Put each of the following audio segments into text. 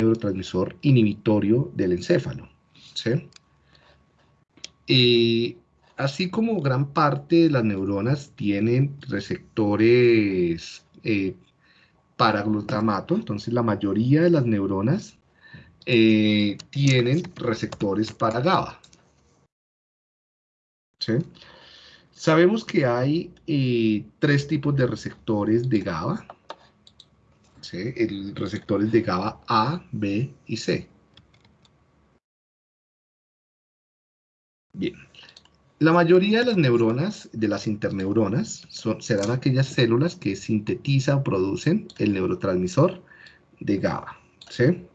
neurotransmisor inhibitorio del encéfalo. así como gran parte de las neuronas tienen receptores eh, para glutamato, entonces la mayoría de las neuronas eh, tienen receptores para GABA. Sabemos que hay eh, tres tipos de receptores de GABA. El receptores de GABA A, B y C. Bien. La mayoría de las neuronas, de las interneuronas, serán aquellas células que sintetizan o producen el neurotransmisor de GABA. ¿sí?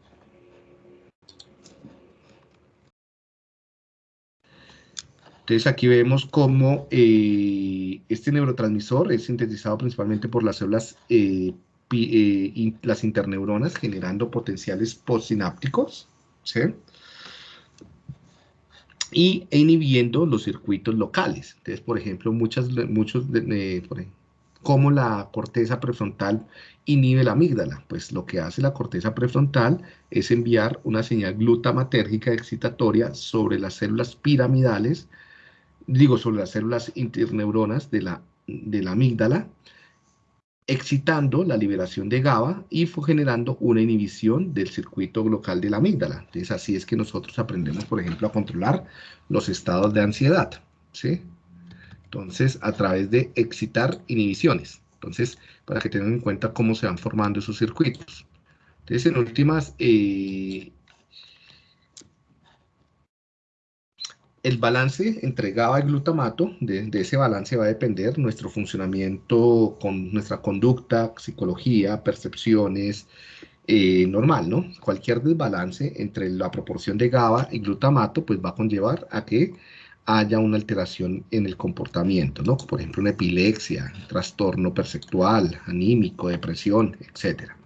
Entonces aquí vemos cómo eh, este neurotransmisor es sintetizado principalmente por las células, eh, eh, las interneuronas, generando potenciales postsinápticos, ¿sí? y inhibiendo los circuitos locales. Entonces, por ejemplo, muchas, muchos, de, ¿cómo la corteza prefrontal inhibe la amígdala? Pues lo que hace la corteza prefrontal es enviar una señal glutamatérgica excitatoria sobre las células piramidales digo, sobre las células interneuronas de la, de la amígdala, excitando la liberación de GABA y fue generando una inhibición del circuito local de la amígdala. Entonces, así es que nosotros aprendemos, por ejemplo, a controlar los estados de ansiedad, ¿sí? Entonces, a través de excitar inhibiciones. Entonces, para que tengan en cuenta cómo se van formando esos circuitos. Entonces, en últimas, eh, el balance entre GABA y glutamato, de, ese balance va a depender nuestro funcionamiento con nuestra conducta, psicología, percepciones, eh, normal, ¿no? Cualquier desbalance entre la proporción de GABA y glutamato, pues va a conllevar a que haya una alteración en el comportamiento, ¿no? Por ejemplo, una epilepsia, trastorno perceptual, anímico, depresión, etcétera.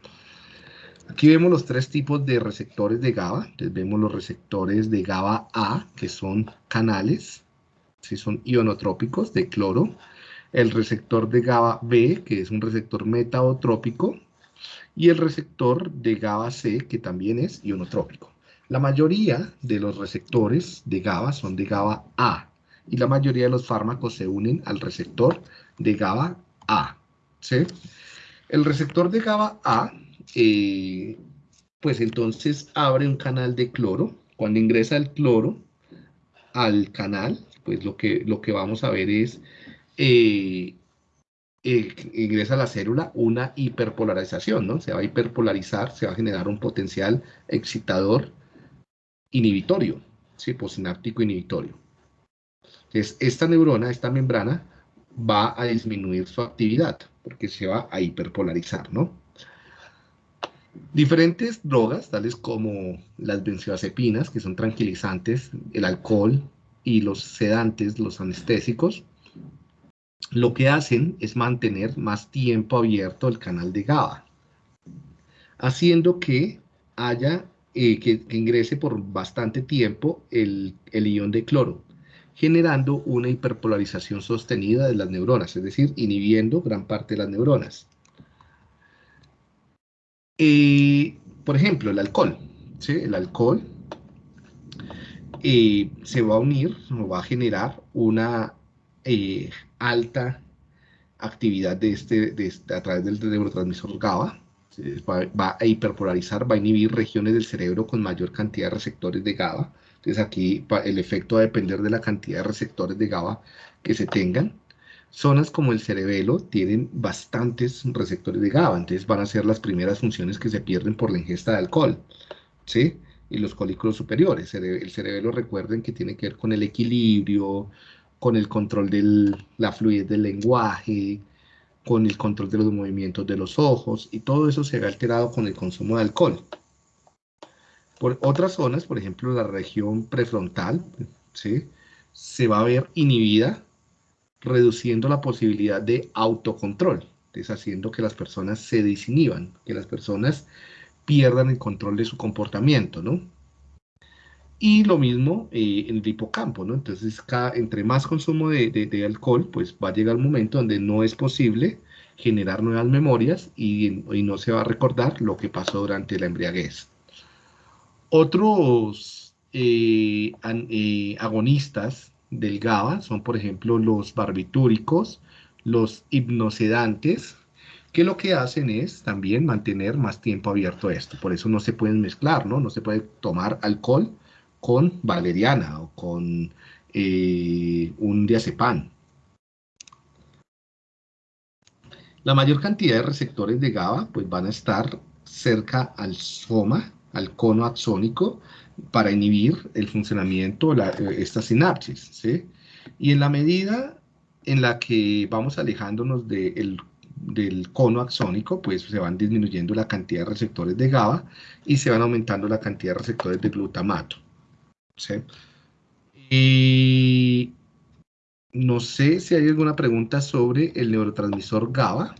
Aquí vemos los tres tipos de receptores de GABA. Entonces vemos los receptores de GABA A, que son canales, si son ionotrópicos de cloro. El receptor de GABA B, que es un receptor metabotrópico. Y el receptor de GABA C, que también es ionotrópico. La mayoría de los receptores de GABA son de GABA A. Y la mayoría de los fármacos se unen al receptor de GABA A. ¿sí? El receptor de GABA A eh, pues entonces abre un canal de cloro. Cuando ingresa el cloro al canal, pues lo que, lo que vamos a ver es, eh, ingresa a la célula una hiperpolarización, ¿no? Se va a hiperpolarizar, se va a generar un potencial excitador inhibitorio, ¿sí? Posináptico inhibitorio. Entonces, esta neurona, esta membrana, va a disminuir su actividad, porque se va a hiperpolarizar, ¿no? Diferentes drogas, tales como las benzodiazepinas, que son tranquilizantes, el alcohol y los sedantes, los anestésicos, lo que hacen es mantener más tiempo abierto el canal de GABA, haciendo que haya, eh, que, ingrese por bastante tiempo el, el ion de cloro, generando una hiperpolarización sostenida de las neuronas, es decir, inhibiendo gran parte de las neuronas. Por ejemplo, el alcohol. El alcohol eh, se va a unir va a generar una eh, alta actividad de este, este, a través del neurotransmisor GABA. Va, a hiperpolarizar, va a inhibir regiones del cerebro con mayor cantidad de receptores de GABA. Entonces aquí el efecto va a depender de la cantidad de receptores de GABA que se tengan. Zonas como el cerebelo tienen bastantes receptores de GABA, entonces van a ser las primeras funciones que se pierden por la ingesta de alcohol, ¿sí? Y los colículos superiores. El cerebelo, recuerden que tiene que ver con el equilibrio, con el control de la fluidez del lenguaje, con el control de los movimientos de los ojos, y todo eso se ve alterado con el consumo de alcohol. Por otras zonas, por ejemplo, la región prefrontal, ¿sí? se va a ver inhibida reduciendo la posibilidad de autocontrol, deshaciendo que las personas se desinhiban, que las personas pierdan el control de su comportamiento, ¿no? Y lo mismo eh, en el hipocampo, ¿no? Entonces, cada, entre más consumo de, alcohol, pues va a llegar un momento donde no es posible generar nuevas memorias y, y, no se va a recordar lo que pasó durante la embriaguez. Otros eh, eh, agonistas del GABA son, por ejemplo, los barbitúricos, los hipnosedantes, que lo que hacen es también mantener más tiempo abierto esto. Por eso no se pueden mezclar, ¿no? No se puede tomar alcohol con valeriana o con eh, un diazepam. La mayor cantidad de receptores de GABA pues van a estar cerca al soma, al cono axónico, para inhibir el funcionamiento de eh, esta sinapsis. ¿sí? Y en la medida en la que vamos alejándonos del cono axónico, pues se van disminuyendo la cantidad de receptores de GABA y se van aumentando la cantidad de receptores de glutamato. ¿sí? Y no sé si hay alguna pregunta sobre el neurotransmisor GABA.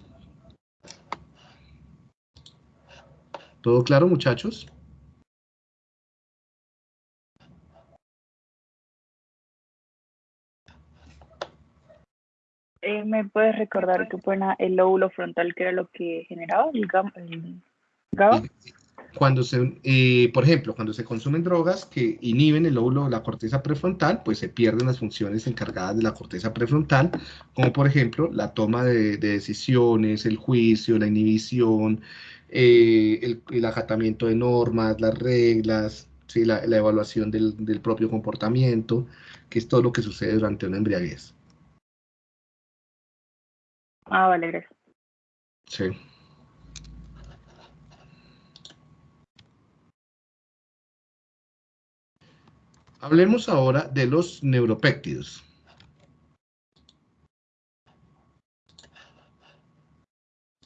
¿Todo claro, muchachos? Eh, ¿Me puedes recordar que pone el lóbulo frontal, que era lo que generaba el, GABA? Cuando se, eh, por ejemplo, cuando se consumen drogas que inhiben el lóbulo de la corteza prefrontal, pues se pierden las funciones encargadas de la corteza prefrontal, como por ejemplo la toma de, decisiones, el juicio, la inhibición, eh, el, acatamiento de normas, las reglas, ¿sí? la, evaluación del propio comportamiento, que es todo lo que sucede durante una embriaguez. Ah, vale, gracias. Sí. Hablemos ahora de los neuropéptidos.